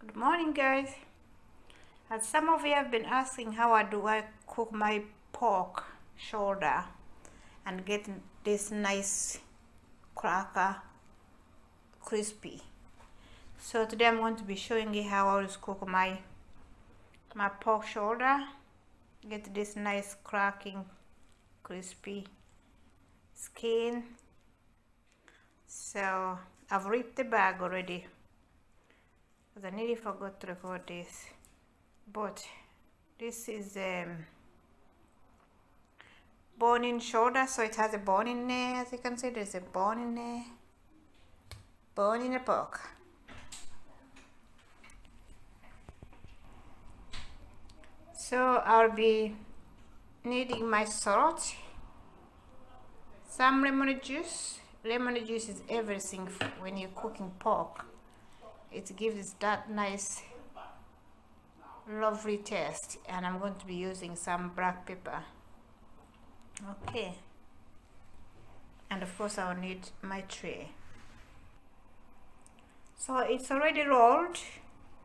Good morning guys. As some of you have been asking how do I cook my pork shoulder and get this nice cracker crispy. So today I'm going to be showing you how I always cook my my pork shoulder. Get this nice cracking crispy skin. So I've ripped the bag already because I nearly forgot to record this. But this is um, bone in shoulder so it has a bone in there as you can see there's a bone in there. Bone in the pork so I'll be needing my salt. Some lemon juice. Lemon juice is everything when you're cooking pork it gives that nice lovely taste. And I'm going to be using some black pepper. Okay. And of course I'll need my tray. So it's already rolled.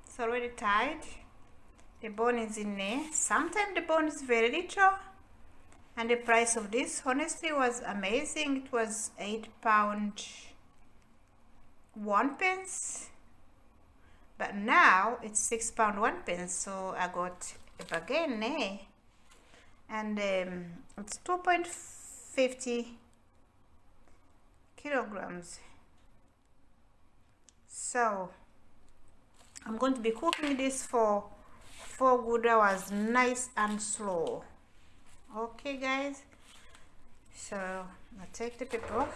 It's already tied. The bone is in there. Sometimes the bone is very little. And the price of this honestly was amazing. It was eight pound one pence but now it's six pound one pence so I got a bargain there and um, it's 2.50 kilograms. So I'm going to be cooking this for four good hours nice and slow. Okay guys. So I take the pepper.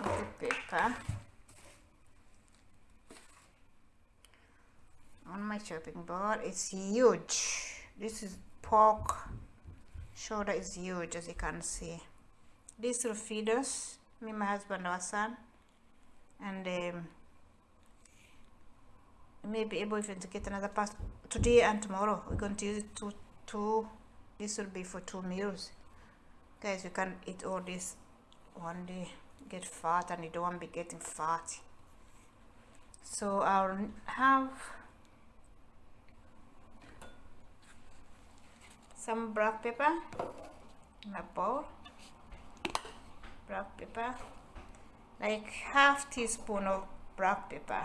off the on my chopping board it's huge. This is pork shoulder is huge as you can see. This will feed us me my husband our son and um, may be able even to get another part today and tomorrow. We're going to use it to two this will be for two meals. Guys you can eat all this one day get fat and you don't want to be getting fat so I'll have some black pepper in a bowl. Black pepper like half teaspoon of black pepper.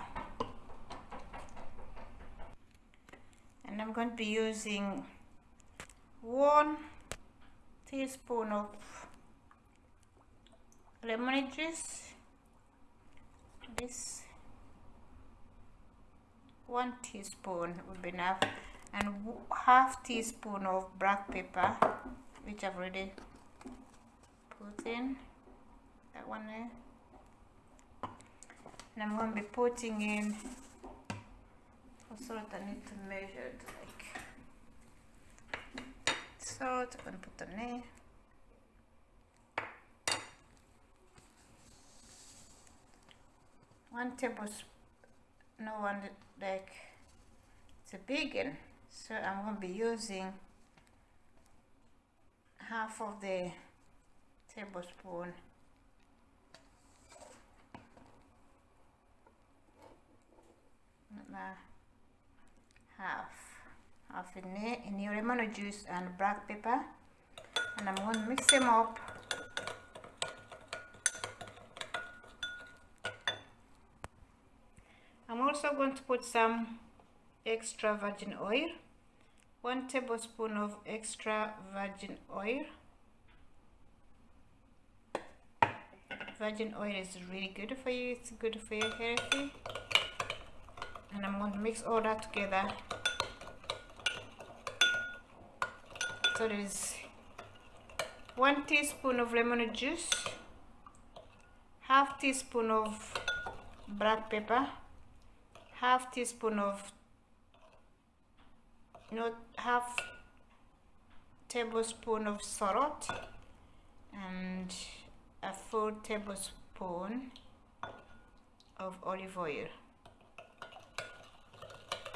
And I'm going to be using one teaspoon of lemon juice this one teaspoon would be enough. And half teaspoon of black pepper which I've already put in. That one there. And I'm going to be putting in salt I need to measure it like salt. I'm going to put on there one tablespoon no one like it's a big one so I'm going to be using half of the tablespoon. Half half there in your lemon juice and black pepper and I'm going to mix them up I'm also going to put some extra virgin oil one tablespoon of extra virgin oil. Virgin oil is really good for you it's good for your healthy. And I'm going to mix all that together. So there's one teaspoon of lemon juice half teaspoon of black pepper half teaspoon of know half tablespoon of salt and a full tablespoon of olive oil.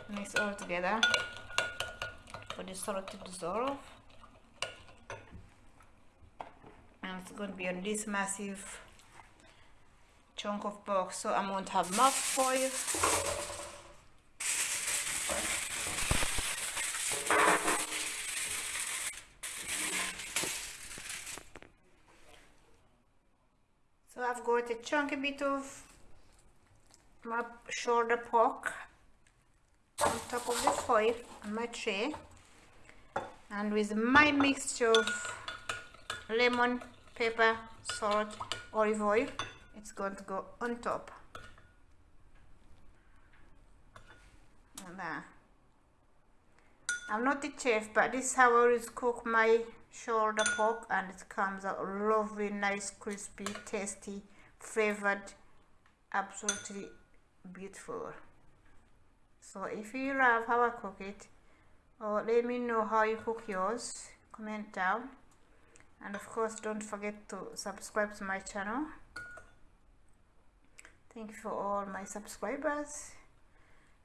Mix all together for the salt to dissolve. And it's going to be on this massive chunk of pork. So I'm going to have more foil. So I've got a chunky bit of my shoulder pork on top of the foil on my tray. And with my mixture of lemon pepper salt olive oil it's going to go on top. There I'm not the chef but this is how I always cook my shoulder pork and it comes out lovely nice crispy tasty flavored absolutely beautiful. So if you love how I cook it or let me know how you cook yours comment down. And of course don't forget to subscribe to my channel thank you for all my subscribers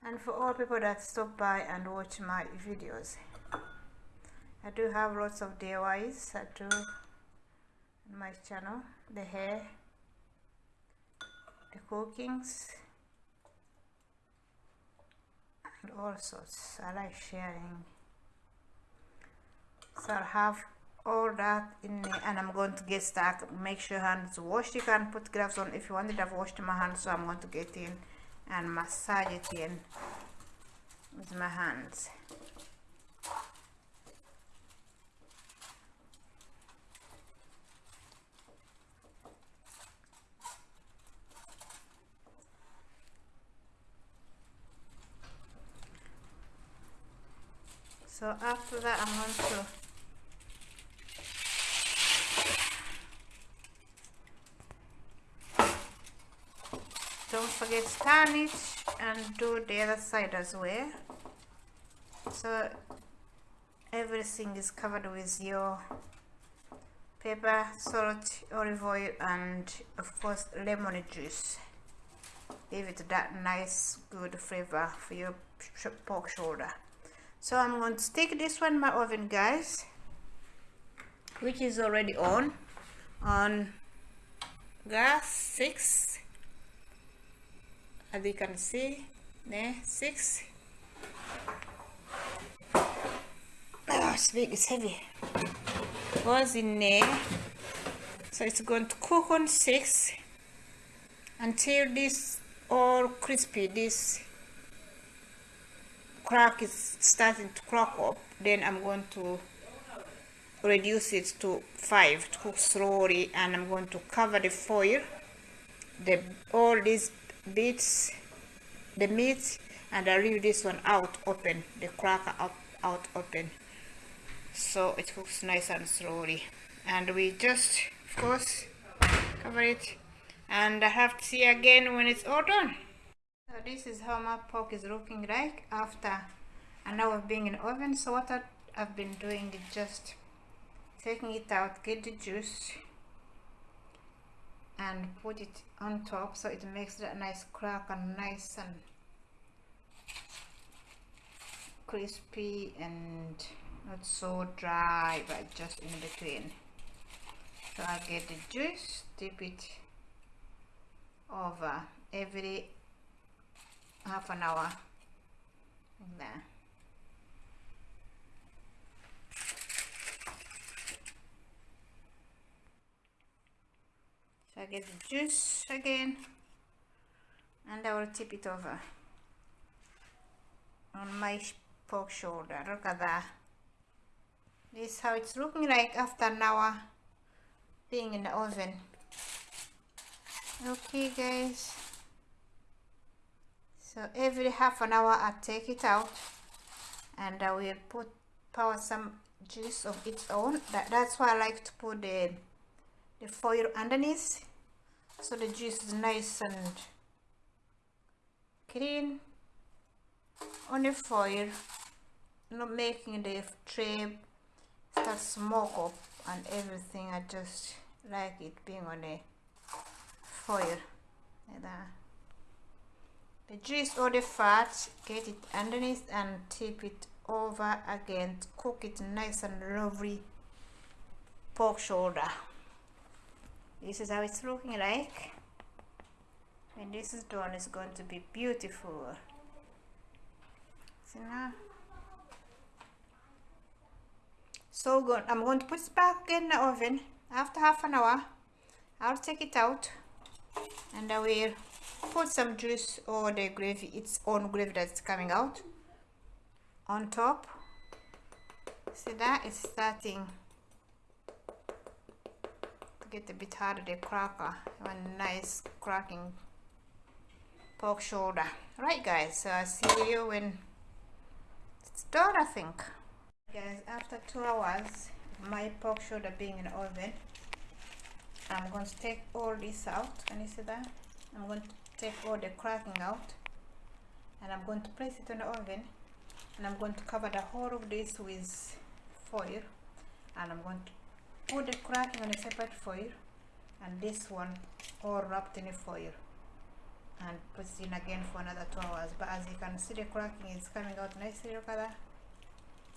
and for all people that stop by and watch my videos. I do have lots of DIYs I do on my channel. The hair the cookings and all sorts. I like sharing. So I'll have all that in and I'm going to get stuck. Make sure hands washed. You can put gloves on. If you want it I've washed my hands so I'm going to get in and massage it in with my hands. So after that I'm going to don't forget turn it and do the other side as well. So everything is covered with your pepper salt olive oil and of course lemon juice. Give it that nice good flavor for your pork shoulder. So I'm going to stick this one in my oven guys which is already on on gas 6 as you can see there 6 oh it's big it's heavy. Was in there? So it's going to cook on 6 until this all crispy this crack is starting to crack up. Then I'm going to reduce it to 5 to cook slowly and I'm going to cover the foil the all these bits the meat and I leave this one out open the cracker out, out open. So it cooks nice and slowly. And we just of course cover it. And I have to see again when it's all done. So this is how my pork is looking like after an hour being in the oven. So what I've been doing is just taking it out get the juice and put it on top so it makes that nice crack and nice and crispy and not so dry but just in between. So I get the juice dip it over every half an hour like so I get the juice again and I will tip it over on my pork shoulder. Look at that. This is how it's looking like after an hour being in the oven. Okay guys. So every half an hour I take it out and I will put pour some juice of its own. That, that's why I like to put the the foil underneath. So the juice is nice and clean. On the foil not making the tray start smoke up and everything. I just like it being on a foil. Like that. The juice or the fat get it underneath and tip it over again cook it nice and lovely pork shoulder this is how it's looking like when this is done it's going to be beautiful. See now so good i'm going to put it back in the oven. After half an hour i'll take it out and i will put some juice or the gravy its own gravy that's coming out on top. See that? It's starting get a bit harder the cracker a nice cracking pork shoulder. Right guys so i'll see you when it's done i think. Guys after two hours my pork shoulder being in the oven i'm going to take all this out. Can you see that? I'm going to take all the cracking out and i'm going to place it in the oven and i'm going to cover the whole of this with foil and i'm going to put the cracking on a separate foil? And this one all wrapped in a foil. And put it in again for another two hours. But as you can see the cracking is coming out nicely. Look at that.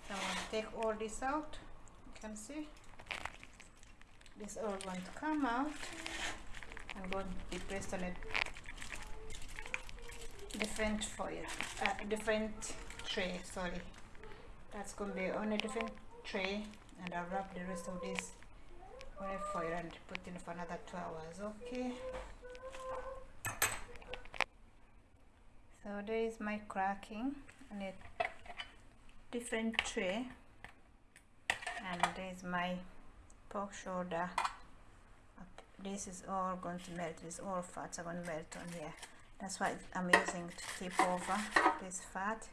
So I'm going to take all this out. You can see. This all going to come out. And going to be placed on a different foil. Uh, different tray sorry. That's going to be on a different tray. And I'll wrap the rest of this a foil and put in for another two hours okay so there is my cracking on a different tray. And there's my pork shoulder. This is all going to melt this all fats are going to melt on here. That's why I'm using to tip over this fat.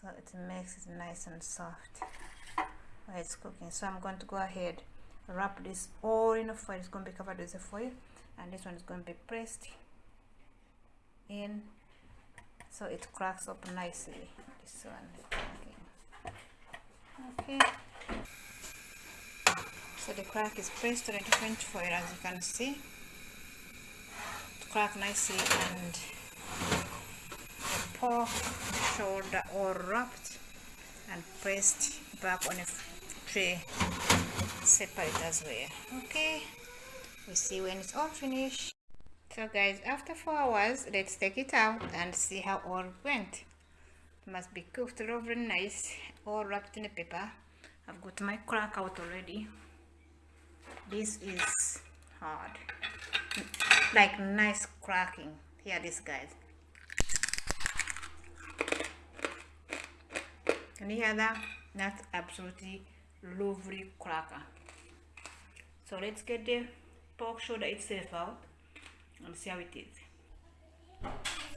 So it makes it nice and soft while it's cooking. So I'm going to go ahead wrap this all in a foil. It's going to be covered with a foil and this one is going to be pressed in so it cracks up nicely this one. Okay. So the crack is pressed on a different foil as you can see. To crack nicely and the pork shoulder all wrapped and pressed back on a tray separate as well okay? We see when it's all finished. So guys after four hours let's take it out and see how all went. It must be cooked over nice all wrapped in a paper. I've got my crack out already. This is hard. Like nice cracking. Here this guys. Can you hear that? That's absolutely lovely cracker so let's get the pork shoulder itself out and see how it is.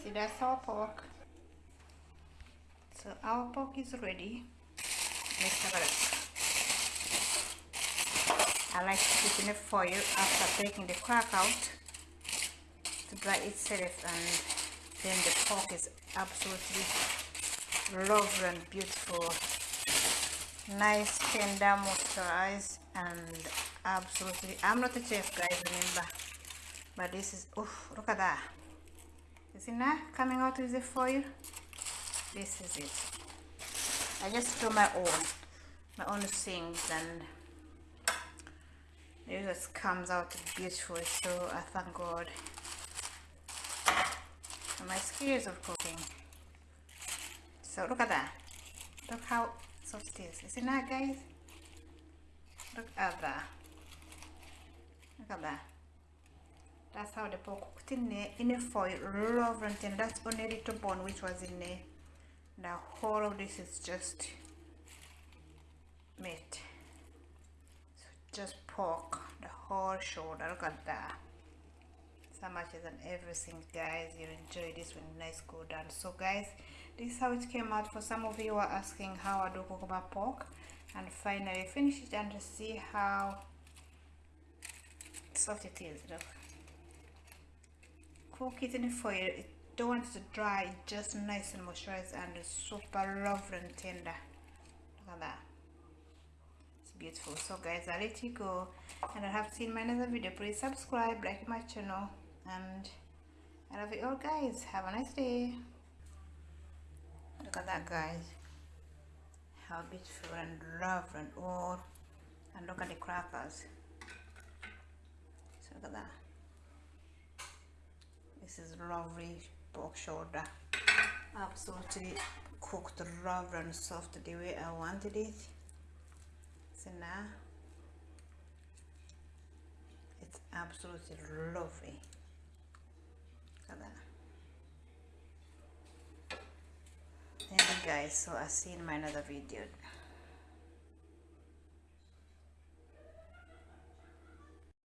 See that's our pork. So our pork is ready. Let's have a look. I like to keep in a foil after taking the crack out to dry itself and then the pork is absolutely lovely and beautiful. Nice tender moisturized and absolutely. I'm not a chef guys remember. But this is oh look at that. Is it not coming out with the foil? This is it. I just do my own my own things and it just comes out beautiful so I thank God. For my skills of cooking. So look at that. Look how soft it is is it not guys? Look at that look at that that's how the pork cooked in there in a foil love and that's only a little bone which was in there. The whole of this is just meat. So just pork the whole shoulder look at that. So much is and everything guys. You enjoy this when nice go down so guys this is how it came out. For some of you are asking how i do cook my pork and finally finish it and see how soft it is look. Cook it in the foil it don't want to dry just nice and moisturized and super lovely and tender. Look at that. It's beautiful. So guys i'll let you go. And i have seen my another video. Please subscribe like my channel and i love you all guys. Have a nice day. Look at that guys. How beautiful and lovely and all and look at the crackers so this is lovely pork shoulder absolutely cooked raw and soft the way I wanted it. So now? It's absolutely lovely. Look at that. Guys. So I'll see you in my another video